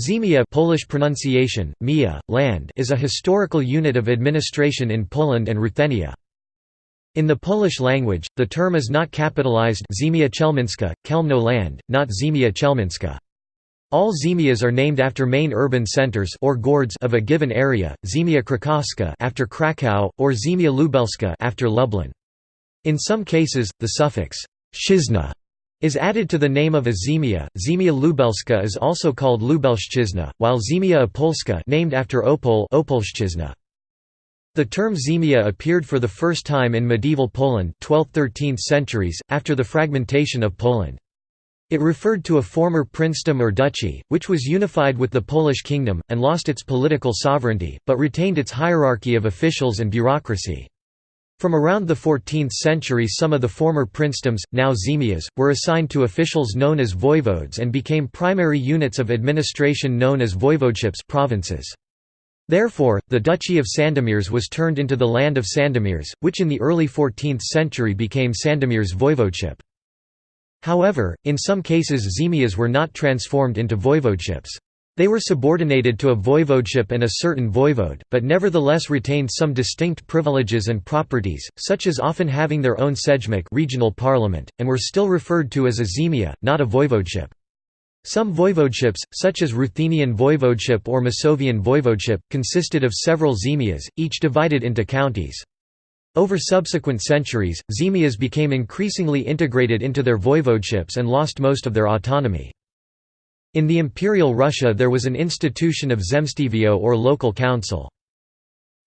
Ziemia Polish pronunciation, Mia, land is a historical unit of administration in Poland and Ruthenia. In the Polish language, the term is not capitalized Ziemia Chelmińska, Chełmno land, not Ziemia Chelmińska. All ziemias are named after main urban centers or gords of a given area, Ziemia Krakowska after Krakow, or Ziemia Lubelska after Lublin. In some cases, the suffix szczyzna is added to the name of a Ziemia Lubelska is also called Lubelszczyzna, while Ziemia Opolska named after Opol Opolszczyzna. The term ziemia appeared for the first time in medieval Poland 12th–13th centuries, after the fragmentation of Poland. It referred to a former princedom or duchy, which was unified with the Polish kingdom, and lost its political sovereignty, but retained its hierarchy of officials and bureaucracy. From around the 14th century some of the former princedoms, now ziemias, were assigned to officials known as voivodes and became primary units of administration known as voivodeships provinces. Therefore, the Duchy of Sandomierz was turned into the Land of Sandomierz, which in the early 14th century became Sandomierz voivodeship. However, in some cases ziemias were not transformed into voivodeships. They were subordinated to a voivodeship and a certain voivode, but nevertheless retained some distinct privileges and properties, such as often having their own sejmik regional parliament, and were still referred to as a ziemia, not a voivodeship. Some voivodeships, such as Ruthenian voivodeship or Masovian voivodeship, consisted of several ziemias, each divided into counties. Over subsequent centuries, ziemias became increasingly integrated into their voivodeships and lost most of their autonomy. In the Imperial Russia there was an institution of zemstvo or local council.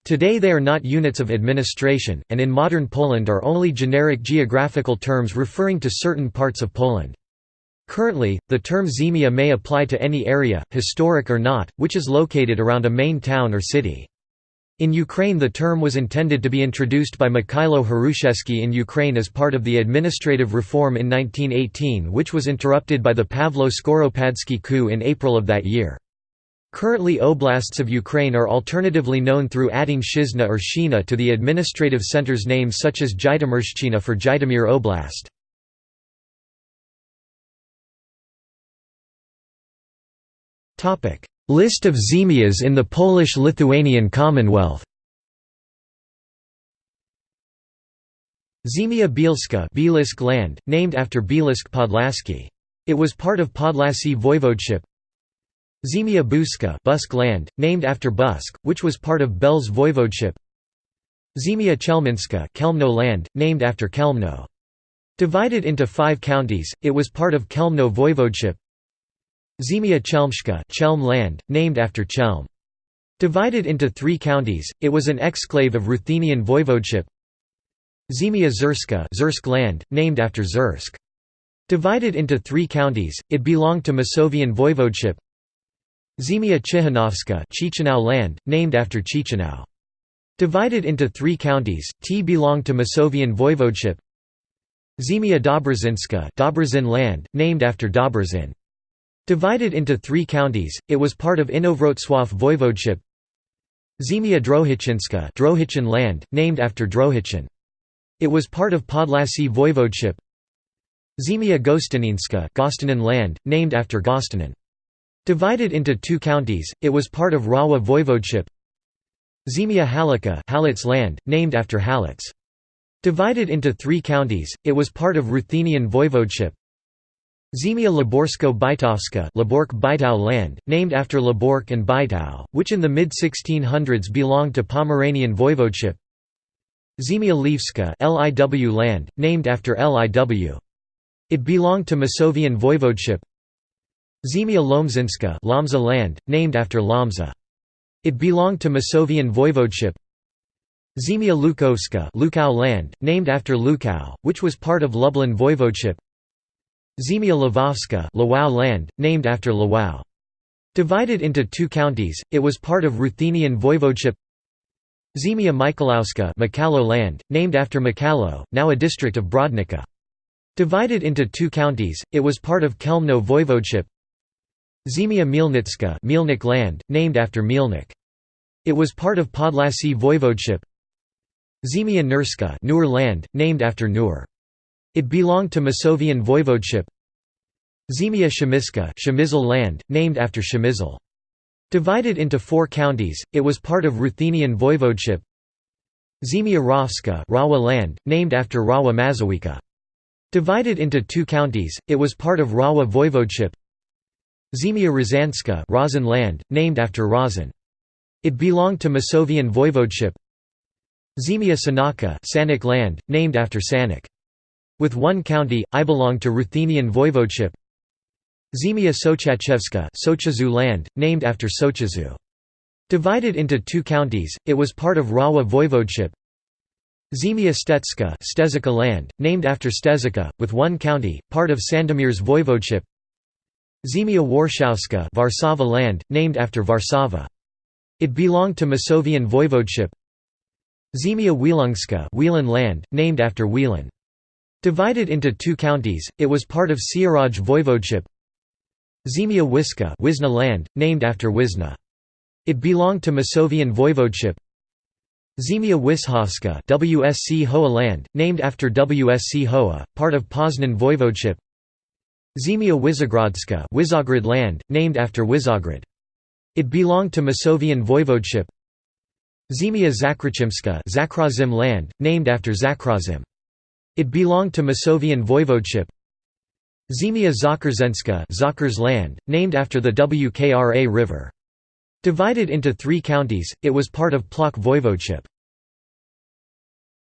Today they are not units of administration, and in modern Poland are only generic geographical terms referring to certain parts of Poland. Currently, the term ziemia may apply to any area, historic or not, which is located around a main town or city. In Ukraine the term was intended to be introduced by Mikhailo Hrushevsky in Ukraine as part of the administrative reform in 1918 which was interrupted by the Pavlo Skoropadsky coup in April of that year. Currently oblasts of Ukraine are alternatively known through adding Shizna or Shina to the administrative centers name such as Zhytomyrshchina for Zhytomyr Oblast. List of Ziemias in the Polish-Lithuanian Commonwealth Ziemia Bielska Bielsk land, named after Bielsk Podlaski. It was part of Podlasie voivodeship. Ziemia Buska Busk land, named after Busk, which was part of Belz voivodeship. Ziemia Chelmińska Chełmno land, named after Chełmno. Divided into five counties, it was part of Chełmno voivodeship. Ziemia Chelmska Chelm land, named after Chelm. Divided into three counties, it was an exclave of Ruthenian voivodeship. Ziemia Czerska Czersk land, named after Czersk. Divided into three counties, it belonged to Masovian voivodeship. Ziemia Ciechanowska Ciechanów land, named after Ciechanów. Divided into three counties, T belonged to Masovian voivodeship. Ziemia Dobrozinska Dobrzyn land, named after Dobrzyn. Divided into three counties, it was part of Inowrocław voivodeship. Ziemia Drohiczyńska Drohiczyn land, named after Drohiczyn. It was part of Podlasie voivodeship. Ziemia Gostyninska Gostynin land, named after Gostynin. Divided into two counties, it was part of Rawa voivodeship. Ziemia Halicka Halicz land, named after Halicz. Divided into three counties, it was part of Ruthenian voivodeship. Ziemia Laborsko-Bytowska Labork land, named after Labork and Bytow, which in the mid-1600s belonged to Pomeranian voivodeship. Ziemia Lwivska LIW land, named after LIW. It belonged to Masovian voivodeship. Ziemia Lomzinska Lomza land, named after Lomza. It belonged to Masovian voivodeship. Ziemia Lukowska Lukau land, named after Lukau, which was part of Lublin voivodeship. Ziemia Lwowska Lwów land, named after Lwów. Divided into two counties, it was part of Ruthenian voivodeship Ziemia Mikalowska Mikalo land, named after Mikalo, now a district of Brodnica. Divided into two counties, it was part of Chełmno voivodeship Ziemia Mielnicka Mielnik land, named after Mielnik. It was part of Podlasie voivodeship Ziemia Nurska Nur land, named after Nur. It belonged to Masovian voivodeship. Ziemia Shemiska Shemizel land, named after Shemizel. Divided into four counties, it was part of Ruthenian voivodeship. Ziemia Rawska Rawa land, named after Rawa Mazowiecka. Divided into two counties, it was part of Rawa voivodeship. Ziemia Ryazanska Razan land, named after Razan. It belonged to Masovian voivodeship. Ziemia Sanaka Sanok land, named after Sanok. With one county, I belonged to Ruthenian voivodeship. Ziemia Sochaczewska Sochazu land, named after Sochazu. Divided into two counties, it was part of Rawa voivodeship. Ziemia Stetska Stezika land, named after Stezika, with one county, part of Sandomierz voivodeship. Ziemia Warszawska Warszawa land, named after Warszawa. It belonged to Masovian voivodeship. Ziemia Wielungska Wielan land, named after Wielan. Divided into two counties, it was part of Sieradz voivodeship. Ziemia Wiska Wizna land, named after Wizna. It belonged to Masovian voivodeship. Ziemia Wishovska WSC Hoa land, named after WSC Hoa, part of Poznan voivodeship. Ziemia Wizogradska Wizograd land, named after Wizograd. It belonged to Masovian voivodeship. Ziemia Zakroczymska Zakrazim land, named after Zakrazim. It belonged to Masovian voivodeship. Ziemia Zakarzenska Zakars land, named after the Wkra river. Divided into three counties, it was part of Plock voivodeship.